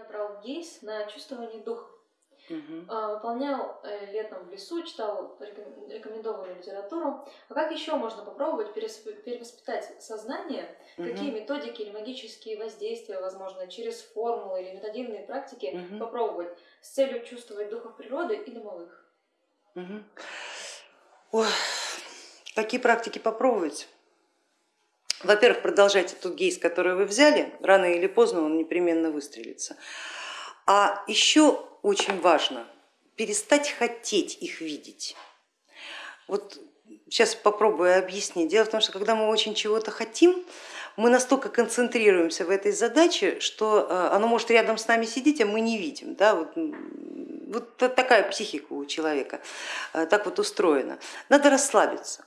Я брал гейс на чувствование духа. А, Выполнял э, летом в лесу, читал реком- рекомендованную литературу. А как еще можно попробовать перевоспитать сознание? Какие Мгм. методики или магические воздействия, возможно, через формулы или методичные практики Мгм. попробовать с целью чувствовать духов природы и домовых? Мгм. Ой, какие практики попробовать? Во-первых, продолжайте тот гейс, который вы взяли, рано или поздно он непременно выстрелится. А еще очень важно перестать хотеть их видеть. Вот сейчас попробую объяснить. Дело в том, что когда мы очень чего-то хотим, мы настолько концентрируемся в этой задаче, что э, оно может рядом с нами сидеть, а мы не видим. Да? Вот, вот та- такая психика у человека, э, так вот устроена. Надо расслабиться.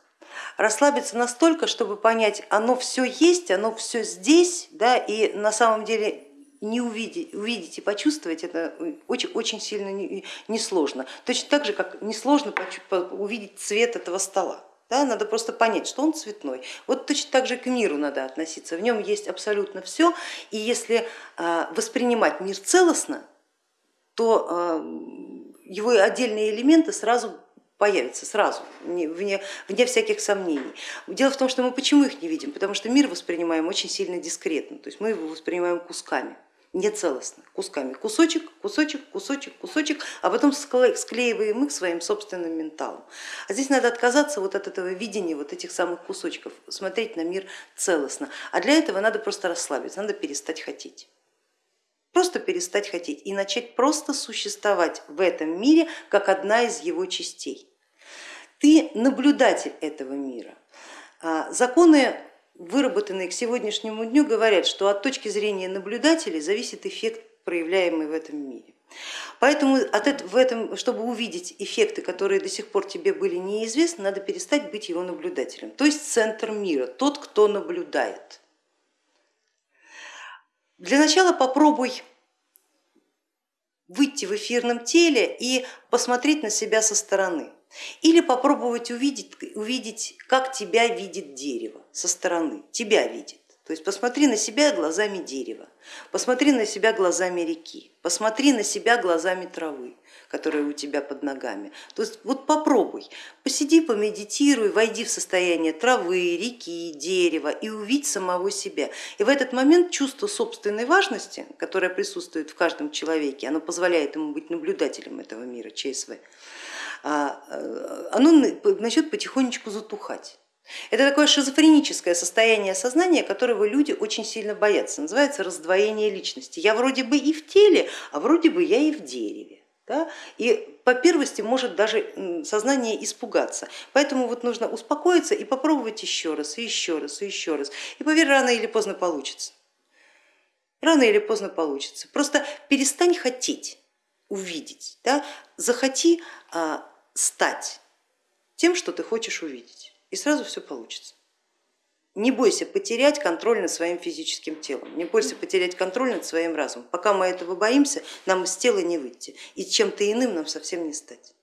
Расслабиться настолько, чтобы понять, оно все есть, оно все здесь, да, и на самом деле не увидеть, увидеть и почувствовать это очень, очень сильно не- несложно. Точно так же, как несложно увидеть цвет этого стола. Да, надо просто понять, что он цветной. Вот точно так же к миру надо относиться. В нем есть абсолютно все, и если а, воспринимать мир целостно, то а, его отдельные элементы сразу появятся, сразу, не- вне, вне всяких сомнений. Дело в том, что мы почему их не видим? Потому что мир воспринимаем очень сильно дискретно, то есть мы его воспринимаем кусками не целостно, кусками, кусочек, кусочек, кусочек, кусочек, а потом скле- склеиваем их своим собственным менталом. А здесь надо отказаться вот от этого видения вот этих самых кусочков, смотреть на мир целостно. А для этого надо просто расслабиться, надо перестать хотеть. Просто перестать хотеть и начать просто существовать в этом мире как одна из его частей. Ты наблюдатель этого мира. А, Законы, выработанные к сегодняшнему дню, говорят, что от точки зрения наблюдателей зависит эффект, проявляемый в этом мире. Поэтому от этого, в этом, чтобы увидеть эффекты, которые до сих пор тебе были неизвестны, надо перестать быть его наблюдателем, то есть центр мира, тот, кто наблюдает. Для начала попробуй выйти в эфирном теле и посмотреть на себя со стороны. Или попробовать увидеть, увидеть, как тебя видит дерево со стороны, тебя видит. То есть посмотри на себя глазами дерева, посмотри на себя глазами реки, посмотри на себя глазами травы, которая у тебя под ногами. То есть вот попробуй, посиди, помедитируй, войди в состояние травы, реки, дерева и увидь самого себя. И в этот момент чувство собственной важности, которое присутствует в каждом человеке, оно позволяет ему быть наблюдателем этого мира, ЧСВ, а, э, оно начнет потихонечку затухать. Это такое шизофреническое состояние сознания, которого люди очень сильно боятся, называется раздвоение личности. Я вроде бы и в теле, а вроде бы я и в дереве. Да? И по первости может даже сознание испугаться. Поэтому вот нужно успокоиться и попробовать еще раз, и еще раз, и еще раз. И поверь, рано или поздно получится. Рано или поздно получится. Просто перестань хотеть увидеть, да? захоти а, стать тем, что ты хочешь увидеть и сразу все получится. Не бойся потерять контроль над своим физическим телом, не бойся потерять контроль над своим разумом. Пока мы этого боимся, нам из тела не выйти, и чем-то иным нам совсем не стать.